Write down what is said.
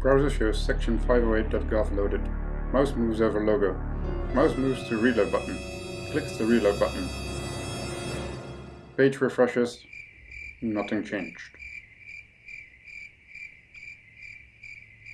Browser shows section 508.gov loaded. Mouse moves over logo. Mouse moves to reload button. Clicks the reload button. Page refreshes. Nothing changed.